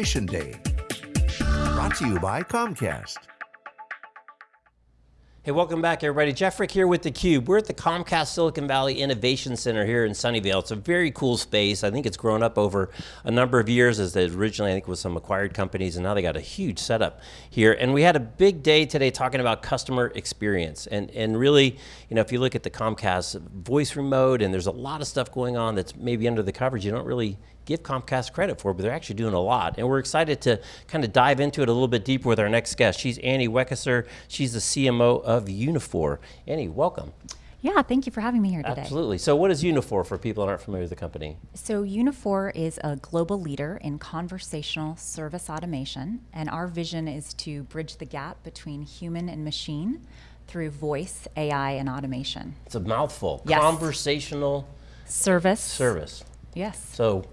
Innovation Day. Brought to you by Comcast. Hey, welcome back everybody. Jeff Frick here with theCUBE. We're at the Comcast Silicon Valley Innovation Center here in Sunnyvale. It's a very cool space. I think it's grown up over a number of years as they originally I think was some acquired companies and now they got a huge setup here. And we had a big day today talking about customer experience. And, and really, you know, if you look at the Comcast voice remote and there's a lot of stuff going on that's maybe under the coverage, you don't really give Comcast credit for, but they're actually doing a lot. And we're excited to kind of dive into it a little bit deeper with our next guest. She's Annie Weckesser. She's the CMO of Uniphore. Annie, welcome. Yeah, thank you for having me here today. Absolutely. So what is Uniphore for people that aren't familiar with the company? So Uniphore is a global leader in conversational service automation, and our vision is to bridge the gap between human and machine through voice, AI, and automation. It's a mouthful. Yes. Conversational Service. service. Yes. So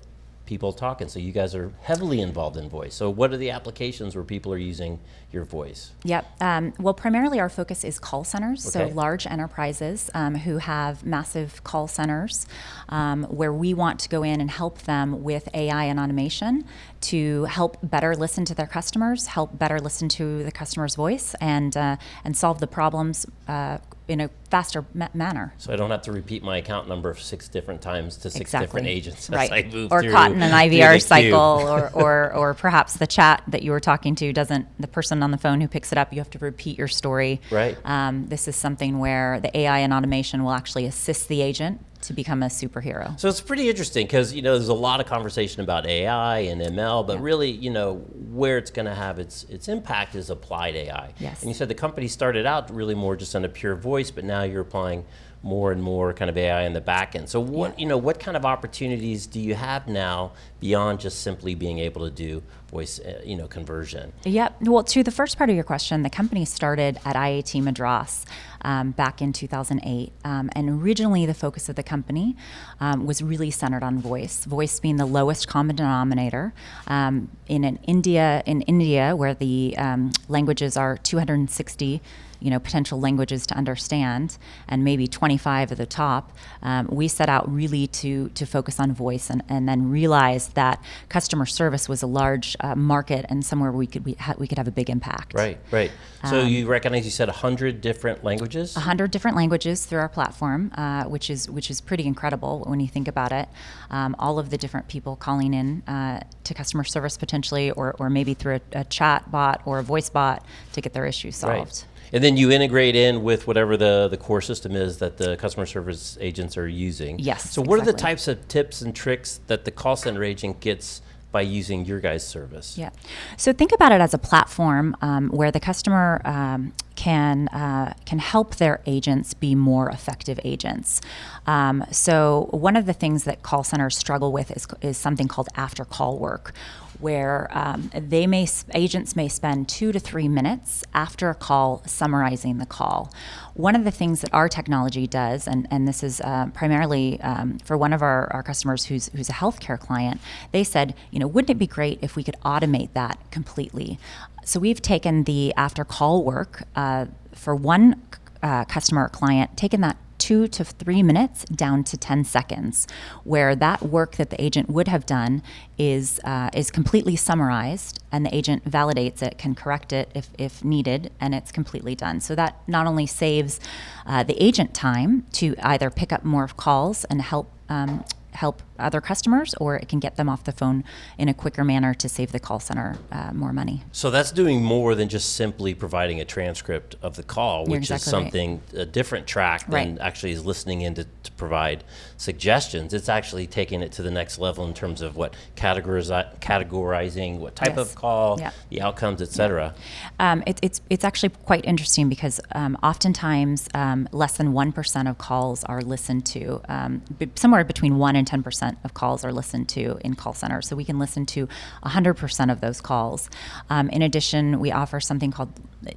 people talking. So you guys are heavily involved in voice. So what are the applications where people are using your voice? Yep. Um, well, primarily our focus is call centers, Okay. so large enterprises um, who have massive call centers, um, where we want to go in and help them with AI and automation to help better listen to their customers, help better listen to the customer's voice, and uh, and solve the problems uh, in a faster ma- manner. So I don't have to repeat my account number six different times to six Exactly. different agents right. as I move or through, caught in an IVR cycle, or, or or perhaps the chat that you were talking to doesn't. The person on the phone who picks it up, you have to repeat your story. Right. Um, this is something where the AI and automation will actually assist the agent to become a superhero. So it's pretty interesting because you know there's a lot of conversation about AI and ML, but Yeah. really you know where it's going to have its its impact is applied AI. Yes. And you said the company started out really more just on a pure voice, but now you're applying more and more kind of AI in the back end. So what Yeah. you know what kind of opportunities do you have now beyond just simply being able to do voice uh, you know conversion? Yep. Well, to the first part of your question, the company started at IIT Madras um, back in 2008. Um, and originally, the focus of the company um, was really centered on voice, voice being the lowest common denominator. Um, in an India, in India, where the um, languages are 260 you know, potential languages to understand, and maybe 25 at the top, um, we set out really to to focus on voice, and, and then realized that customer service was a large uh, market and somewhere we could we, ha- we could have a big impact. Right, right. So Um, you recognize you said 100 different languages? 100 different languages through our platform, uh, which is which is pretty incredible when you think about it. Um, all of the different people calling in uh, to customer service potentially, or, or maybe through a, a chat bot or a voice bot to get their issue solved. Right. And then you integrate in with whatever the, the core system is that the customer service agents are using. Yes, So what are the types of tips and tricks that the call center agent gets by using your guys' service? Yeah. So think about it as a platform um, where the customer um, can uh, can help their agents be more effective agents. Um, so one of the things that call centers struggle with is, is something called after call work, where um, they may agents may spend two to three minutes after a call summarizing the call. One of the things that our technology does, and, and this is uh, primarily um, for one of our, our customers who's, who's a healthcare client, they said, you know, wouldn't it be great if we could automate that completely? So we've taken the after call work uh, for one uh, customer or client, taken that two to three minutes down to 10 seconds, where that work that the agent would have done is, uh, is completely summarized and the agent validates it, can correct it if, if needed, and it's completely done. So that not only saves uh, the agent time to either pick up more calls and help um, help other customers, or it can get them off the phone in a quicker manner to save the call center uh, more money. So that's doing more than just simply providing a transcript of the call, You're which is exactly right. something, a different track than Right. actually is listening in to, to provide suggestions. It's actually taking it to the next level in terms of what categorizi- categorizing, what type Yes. of call, Yeah. the outcomes, et cetera. Um, it, it's it's actually quite interesting because um, oftentimes um, less than one percent of calls are listened to. Um, somewhere between one and ten percent of calls are listened to in call centers. So we can listen to hundred percent of those calls. Um, in addition, we offer something called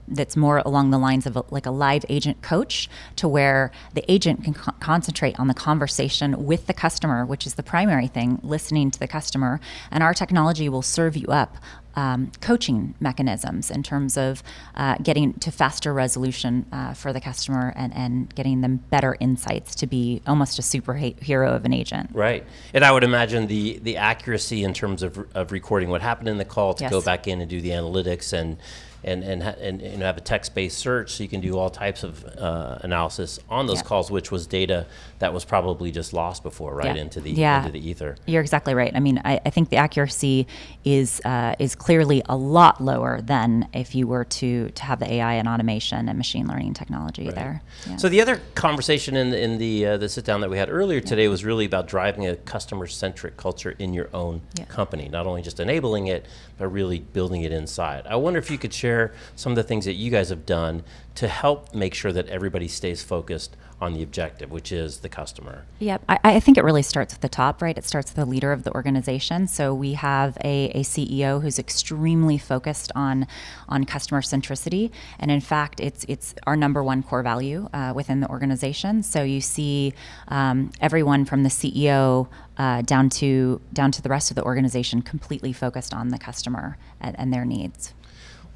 that's more along the lines of a, like a live agent coach, to where the agent can co- concentrate on the conversation with the customer, which is the primary thing, listening to the customer, and our technology will serve you up um, coaching mechanisms in terms of uh, getting to faster resolution uh, for the customer and, and getting them better insights to be almost a superhero of an agent. Right. And I would imagine the, the accuracy in terms of, of recording what happened in the call to Yes. go back in and do the analytics and and and, and, and have a text-based search so you can do all types of uh, analysis on those Yeah. calls, which was data that was probably just lost before, right, Yeah. into the Yeah. into the ether. You're exactly right. I mean, I, I think the accuracy is uh, is clearly a lot lower than if you were to to have the AI and automation and machine learning technology there. Yeah. So the other conversation in the, in the uh, the sit down that we had earlier today was really about driving a customer centric culture in your own company, not only just enabling it, but really building it inside. I wonder if you could share some of the things that you guys have done to help make sure that everybody stays focused on the objective, which is the customer. Yep, I, I think it really starts at the top, right? It starts with the leader of the organization. So we have a, a CEO who's extremely focused on on customer centricity, and in fact, it's it's our number one core value uh, within the organization. So you see um, everyone from the CEO uh, down to down to the rest of the organization completely focused on the customer and, and their needs.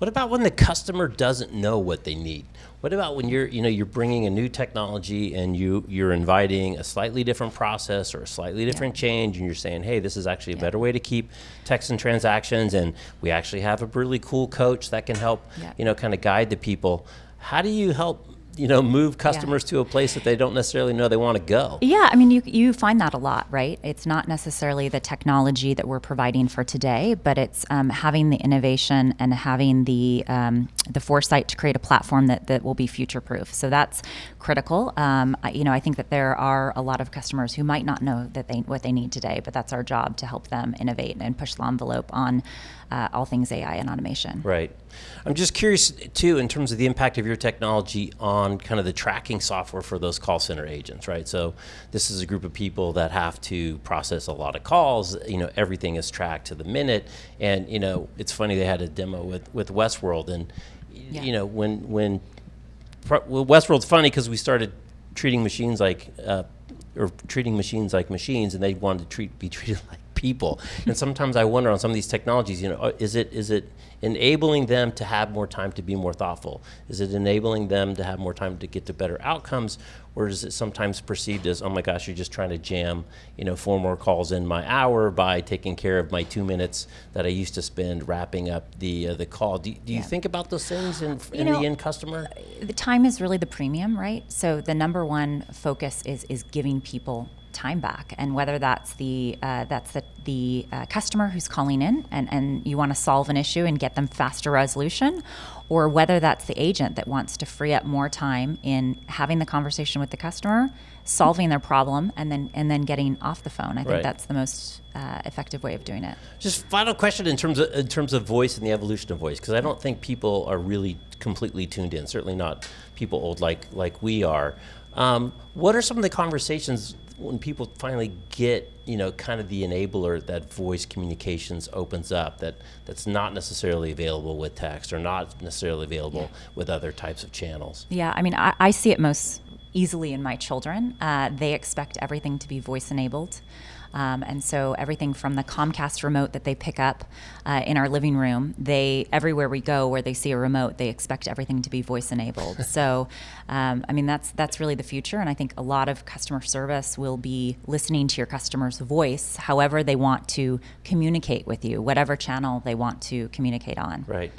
What about when the customer doesn't know what they need? What about when you're, you know, you're bringing a new technology and you you're inviting a slightly different process or a slightly different change, and you're saying, hey, this is actually a better way to keep text and transactions, and we actually have a really cool coach that can help, Yeah. you know, kind of guide the people. How do you help, you know, move customers to a place that they don't necessarily know they want to go? Yeah, I mean, you, you find that a lot, right? It's not necessarily the technology that we're providing for today, but it's um, having the innovation and having the um, the foresight to create a platform that, that will be future proof. So that's critical. Um, I, you know, I think that there are a lot of customers who might not know that they what they need today, but that's our job to help them innovate and push the envelope on uh, all things AI and automation. Right. I'm just curious too, in terms of the impact of your technology on kind of the tracking software for those call center agents, right? So this is a group of people that have to process a lot of calls. You know, everything is tracked to the minute, and you know, it's funny they had a demo with with Westworld, and Yeah. you know, when when well, Westworld's funny because we started treating machines like, uh, or treating machines like machines, and they wanted to treat be treated like people. and sometimes I wonder on some of these technologies, you know, uh, is it is it enabling them to have more time to be more thoughtful? Is it enabling them to have more time to get to better outcomes? Or is it sometimes perceived as, oh my gosh, you're just trying to jam, you know, four more calls in my hour by taking care of my two minutes that I used to spend wrapping up the uh, the call? Do, do you Yeah. think about those things in, in know, the end customer? the time is really the premium, right? So the number one focus is is giving people time back, and whether that's the uh, that's the the uh, customer who's calling in and and you want to solve an issue and get them faster resolution, or whether that's the agent that wants to free up more time in having the conversation with the customer, solving their problem, and then and then getting off the phone. I think Right. that's the most uh, effective way of doing it. Just final question in terms of in terms of voice and the evolution of voice, because I don't think people are really completely tuned in. Certainly not people old like like we are. Um, what are some of the conversations when people finally get you know kind of the enabler that voice communications opens up that that's not necessarily available with text or not necessarily available with other types of channels? Yeah, I mean, I, I see it most easily in my children. Uh, they expect everything to be voice enabled. Um, and so everything from the Comcast remote that they pick up uh, in our living room, they everywhere we go where they see a remote, they expect everything to be voice enabled. so, um, I mean, that's that's really the future, and I think a lot of customer service will be listening to your customer's voice, however they want to communicate with you, whatever channel they want to communicate on. Right.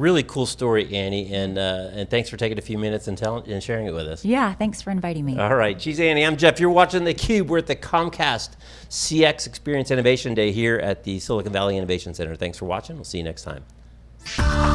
Really cool story, Annie, and uh, and thanks for taking a few minutes and telling and sharing it with us. Yeah, thanks for inviting me. All right, she's Annie. I'm Jeff. You're watching theCUBE. We're at the Comcast CX Experience Innovation Day here at the Silicon Valley Innovation Center. Thanks for watching. We'll see you next time.